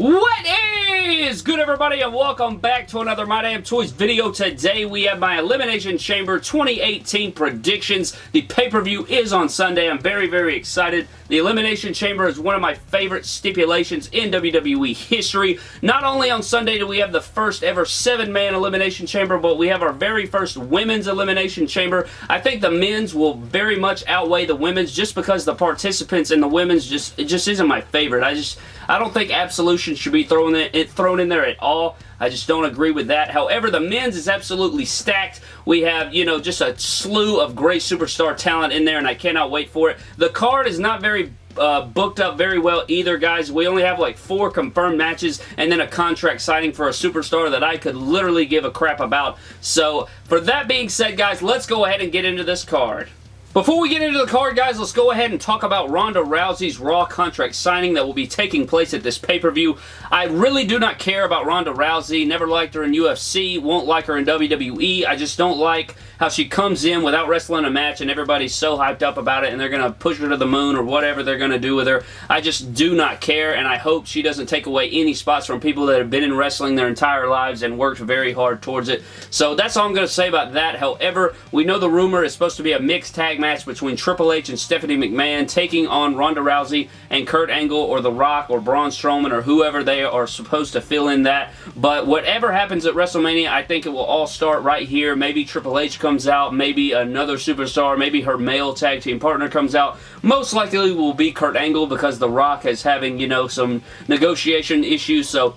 What is good everybody and welcome back to another My Damn Toys video. Today we have my Elimination Chamber 2018 predictions. The pay-per-view is on Sunday. I'm very, very excited. The Elimination Chamber is one of my favorite stipulations in WWE history. Not only on Sunday do we have the first ever seven-man Elimination Chamber, but we have our very first Women's Elimination Chamber. I think the men's will very much outweigh the women's just because the participants in the women's just, it just isn't my favorite. I just, I don't think Absolution should be thrown in, thrown in there at all. I just don't agree with that. However, the men's is absolutely stacked. We have, you know, just a slew of great superstar talent in there, and I cannot wait for it. The card is not very uh, booked up very well either, guys. We only have like four confirmed matches and then a contract signing for a superstar that I could literally give a crap about. So, for that being said, guys, let's go ahead and get into this card. Before we get into the card, guys, let's go ahead and talk about Ronda Rousey's Raw contract signing that will be taking place at this pay-per-view. I really do not care about Ronda Rousey. Never liked her in UFC. Won't like her in WWE. I just don't like how she comes in without wrestling a match and everybody's so hyped up about it and they're going to push her to the moon or whatever they're going to do with her. I just do not care and I hope she doesn't take away any spots from people that have been in wrestling their entire lives and worked very hard towards it. So that's all I'm going to say about that. However, we know the rumor is supposed to be a mixed tag match between Triple H and Stephanie McMahon taking on Ronda Rousey and Kurt Angle or The Rock or Braun Strowman or whoever they are supposed to fill in that. But whatever happens at WrestleMania, I think it will all start right here. Maybe Triple H comes out, maybe another superstar, maybe her male tag team partner comes out. Most likely will be Kurt Angle because The Rock is having, you know, some negotiation issues. So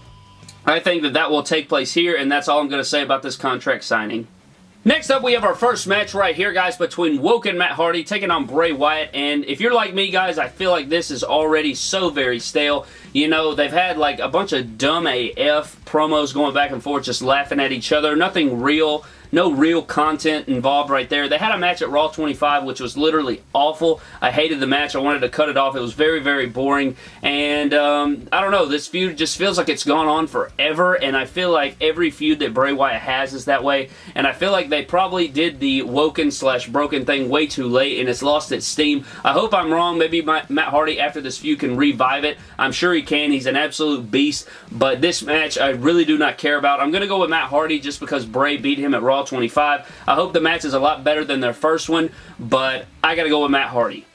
I think that that will take place here, and that's all I'm going to say about this contract signing. Next up, we have our first match right here, guys, between Woke and Matt Hardy taking on Bray Wyatt. And if you're like me, guys, I feel like this is already so very stale. You know, they've had like a bunch of dumb AF promos going back and forth, just laughing at each other. Nothing real no real content involved right there. They had a match at Raw 25, which was literally awful. I hated the match. I wanted to cut it off. It was very, very boring. And um, I don't know. This feud just feels like it's gone on forever. And I feel like every feud that Bray Wyatt has is that way. And I feel like they probably did the woken slash broken thing way too late and it's lost its steam. I hope I'm wrong. Maybe my, Matt Hardy after this feud can revive it. I'm sure he can. He's an absolute beast. But this match I really do not care about. I'm going to go with Matt Hardy just because Bray beat him at Raw 25. I hope the match is a lot better than their first one, but I gotta go with Matt Hardy.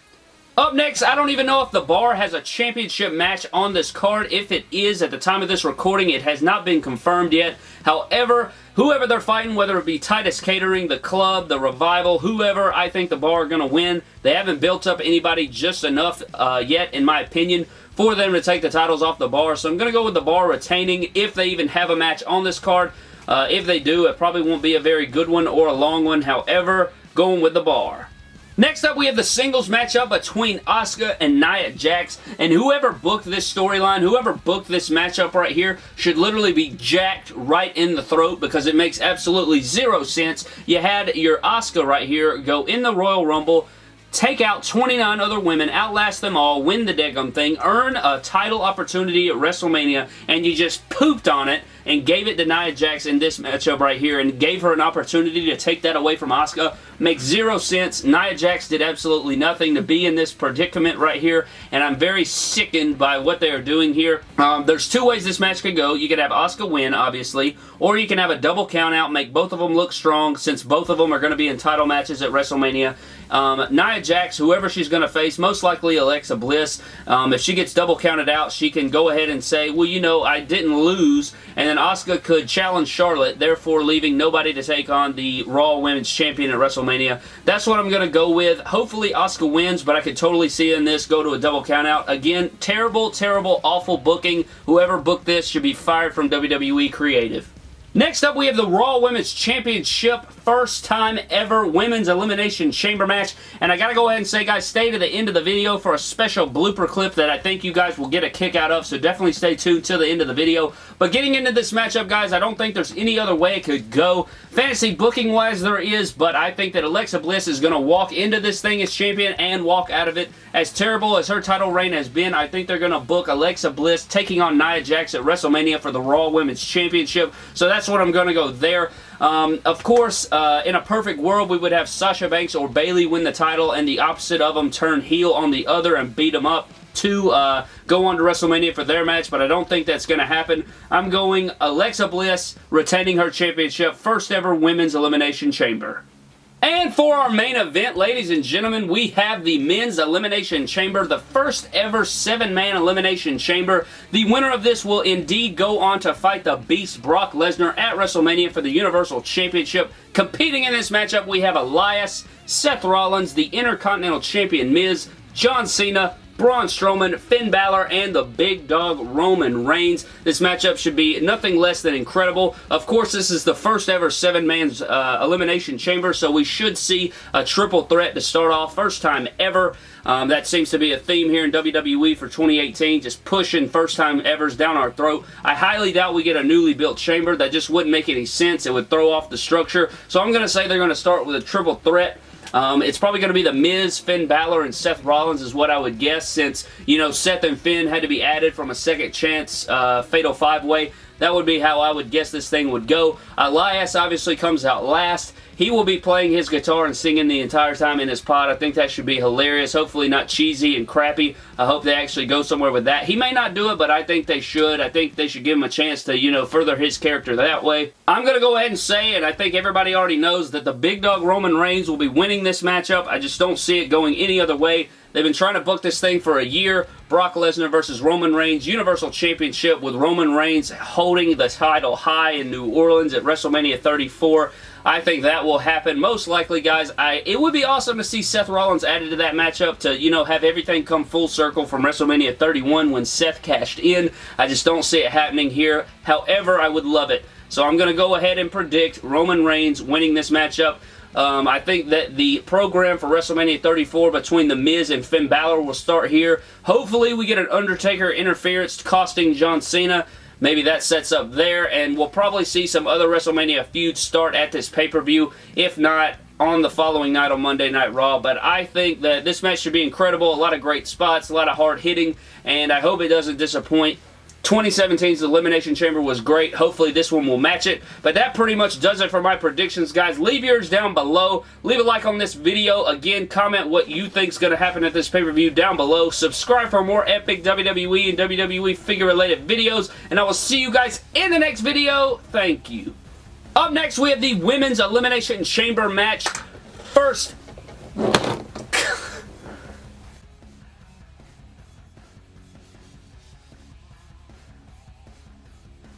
Up next, I don't even know if the bar has a championship match on this card. If it is, at the time of this recording, it has not been confirmed yet. However, whoever they're fighting, whether it be Titus Catering, the club, the revival, whoever, I think the bar are going to win. They haven't built up anybody just enough uh, yet, in my opinion, for them to take the titles off the bar. So I'm going to go with the bar retaining if they even have a match on this card. Uh, if they do, it probably won't be a very good one or a long one. However, going with the bar. Next up, we have the singles matchup between Asuka and Nia Jax, and whoever booked this storyline, whoever booked this matchup right here, should literally be jacked right in the throat because it makes absolutely zero sense. You had your Asuka right here go in the Royal Rumble, take out 29 other women, outlast them all, win the Degum thing, earn a title opportunity at WrestleMania, and you just pooped on it and gave it to Nia Jax in this matchup right here and gave her an opportunity to take that away from Asuka. Makes zero sense. Nia Jax did absolutely nothing to be in this predicament right here and I'm very sickened by what they are doing here. Um, there's two ways this match could go. You could have Asuka win, obviously, or you can have a double count out, make both of them look strong since both of them are going to be in title matches at WrestleMania. Um, Nia Jax, whoever she's going to face, most likely Alexa Bliss. Um, if she gets double counted out, she can go ahead and say, well, you know, I didn't lose, and then Asuka could challenge Charlotte, therefore leaving nobody to take on the Raw Women's Champion at WrestleMania. That's what I'm going to go with. Hopefully Asuka wins, but I could totally see in this go to a double countout. Again, terrible, terrible, awful booking. Whoever booked this should be fired from WWE Creative. Next up, we have the Raw Women's Championship first time ever Women's Elimination Chamber match. And I gotta go ahead and say, guys, stay to the end of the video for a special blooper clip that I think you guys will get a kick out of. So definitely stay tuned till the end of the video. But getting into this matchup, guys, I don't think there's any other way it could go. Fantasy booking-wise, there is, but I think that Alexa Bliss is going to walk into this thing as champion and walk out of it. As terrible as her title reign has been, I think they're going to book Alexa Bliss taking on Nia Jax at WrestleMania for the Raw Women's Championship. So that's what I'm going to go there. Um, of course, uh, in a perfect world, we would have Sasha Banks or Bayley win the title and the opposite of them turn heel on the other and beat them up to uh, go on to WrestleMania for their match, but I don't think that's going to happen. I'm going Alexa Bliss retaining her championship, first ever Women's Elimination Chamber. And for our main event, ladies and gentlemen, we have the Men's Elimination Chamber, the first ever seven-man Elimination Chamber. The winner of this will indeed go on to fight the Beast Brock Lesnar at WrestleMania for the Universal Championship. Competing in this matchup, we have Elias, Seth Rollins, the Intercontinental Champion Miz, John Cena, Braun Strowman, Finn Balor, and the big dog Roman Reigns. This matchup should be nothing less than incredible. Of course, this is the first ever seven-man uh, elimination chamber, so we should see a triple threat to start off. First time ever. Um, that seems to be a theme here in WWE for 2018, just pushing first-time evers down our throat. I highly doubt we get a newly built chamber. That just wouldn't make any sense. It would throw off the structure. So I'm going to say they're going to start with a triple threat. Um, it's probably going to be The Miz, Finn Balor, and Seth Rollins is what I would guess since, you know, Seth and Finn had to be added from a second chance uh, Fatal 5-Way. That would be how I would guess this thing would go. Elias obviously comes out last. He will be playing his guitar and singing the entire time in his pod. I think that should be hilarious. Hopefully not cheesy and crappy. I hope they actually go somewhere with that. He may not do it, but I think they should. I think they should give him a chance to, you know, further his character that way. I'm going to go ahead and say, and I think everybody already knows, that the big dog Roman Reigns will be winning this matchup. I just don't see it going any other way. They've been trying to book this thing for a year. Brock Lesnar versus Roman Reigns Universal Championship with Roman Reigns holding the title high in New Orleans at WrestleMania 34. I think that will happen. Most likely, guys, I it would be awesome to see Seth Rollins added to that matchup to, you know, have everything come full circle from WrestleMania 31 when Seth cashed in. I just don't see it happening here. However, I would love it. So I'm going to go ahead and predict Roman Reigns winning this matchup. Um, I think that the program for WrestleMania 34 between The Miz and Finn Balor will start here. Hopefully we get an Undertaker interference costing John Cena. Maybe that sets up there, and we'll probably see some other WrestleMania feuds start at this pay-per-view. If not, on the following night on Monday Night Raw, but I think that this match should be incredible. A lot of great spots, a lot of hard hitting, and I hope it doesn't disappoint. 2017's Elimination Chamber was great. Hopefully this one will match it. But that pretty much does it for my predictions, guys. Leave yours down below. Leave a like on this video. Again, comment what you think is going to happen at this pay-per-view down below. Subscribe for more epic WWE and WWE figure-related videos. And I will see you guys in the next video. Thank you. Up next, we have the Women's Elimination Chamber match. First